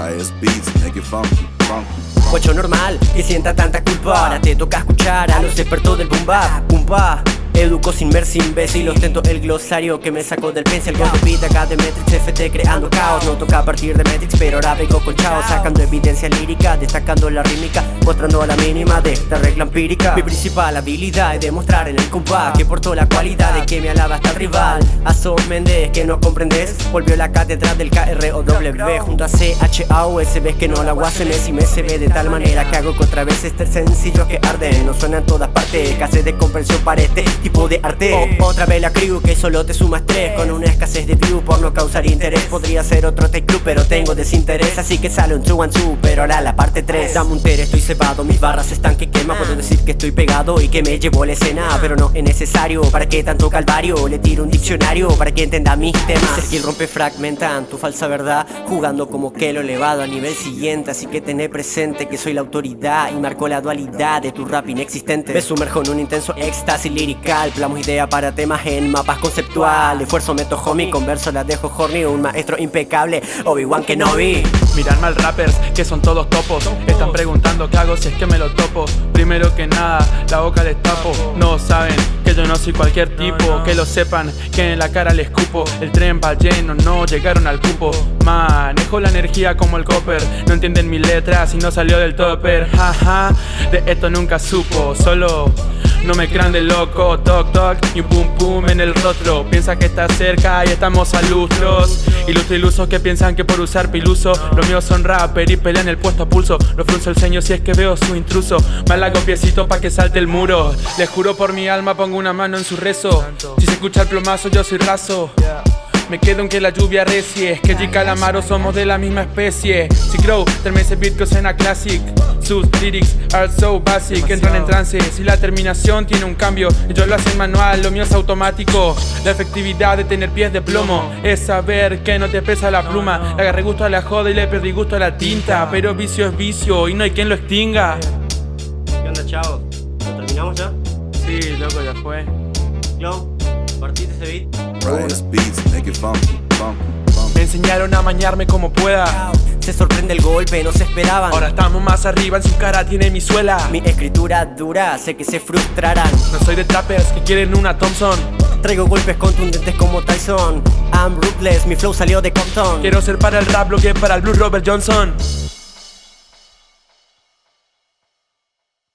Riot's beats, make it funky, funky. Normal, que sienta tanta culpa. Ahora te toca escuchar a los expertos del boom bap. Pumpa, Educo sin ver sin imbécil Ostento el glosario que me sacó del pencil. Con de Metrix FT creando caos. No toca partir de Metrix pero ahora vengo con chao. Sacando evidencia lírica, destacando la rítmica Mostrando la mínima de esta regla empírica. Mi principal habilidad es demostrar en el compás Que porto la cualidad de que me alaba hasta el rival. A Son Méndez que no comprendes Volvió la cátedra del KROW Junto a CHAOS ves que no la guasen y me se ve de tal manera que hago que otra vez este sencillo que arden No suena en todas partes, escasez de comprensión para este tipo de arte. Otra vez la crew que solo te suma estrés. Con una escasez de view por no causar interés. Podría ser otro take club pero tengo desinterés. Así que sale un 2 and 2 pero ahora la parte 3 Dame un ter, estoy cebado, mis barras están que quema Puedo decir que estoy pegado y que me llevo la escena Pero no es necesario, ¿para qué tanto calvario? Le tiro un diccionario para que entienda mis temas. Sergil rompe fragmentan tu falsa verdad Jugando como que lo elevado a nivel siguiente. Así que tené presente que soy la autoridad Y marco la dualidad de tu rap inexistente. Me sumerjo en un intenso éxtasis lirical Plamos idea para temas en mapas conceptual Esfuerzo meto homie, converso las dejo horny Un maestro impecable, Obi-Wan Kenobi. Miran mal rappers que son todos topos. Están preguntando qué hago si es que me lo topo. Primero que nada, la boca les tapo No saben que yo no soy cualquier tipo. Que lo sepan, que en la cara les escupo El tren va lleno, no llegaron al cupo. Manejo la energía como el copper. No entienden mi letras y no salió del topper. Jaja, de esto nunca supo. Solo no me crean de loco, toc toc y un pum pum en el rostro. Piensa que está cerca y estamos a lustros. Ilustre ilusos que piensan que por usar piluso Los míos son rapper y pelean el puesto a pulso. Lo frunzo el ceño si es que veo su intruso. Más la piecito pa' que salte el muro. Les juro por mi alma pongo una mano en su rezo. Si se escucha el plomazo yo soy raso me quedo en que la lluvia recie Que G Calamaro somos de la misma especie. Si Crow, termine ese beat que suena classic. Sus lyrics are so basic. Entran en trance, si la terminación tiene un cambio Yo lo hace en manual, lo mío es automático. La efectividad de tener pies de plomo Es saber que no te pesa la pluma. Le agarré gusto a la joda y le perdí gusto a la tinta. Pero vicio es vicio y no hay quien lo extinga. ¿Qué onda chavos? ¿Lo terminamos ya? Sí, loco, ya fue. Clown, ese beat. Riot's beats, make it funky, funky, funky. Me enseñaron a mañarme como pueda. Se sorprende el golpe, no se esperaban. Ahora estamos más arriba, en su cara tiene mi suela. Mi escritura dura, sé que se frustrarán. No soy de trappers que quieren una Thompson. Traigo golpes contundentes como Tyson. I'm ruthless, mi flow salió de Compton. Quiero ser para el rap lo que para el Blue Robert Johnson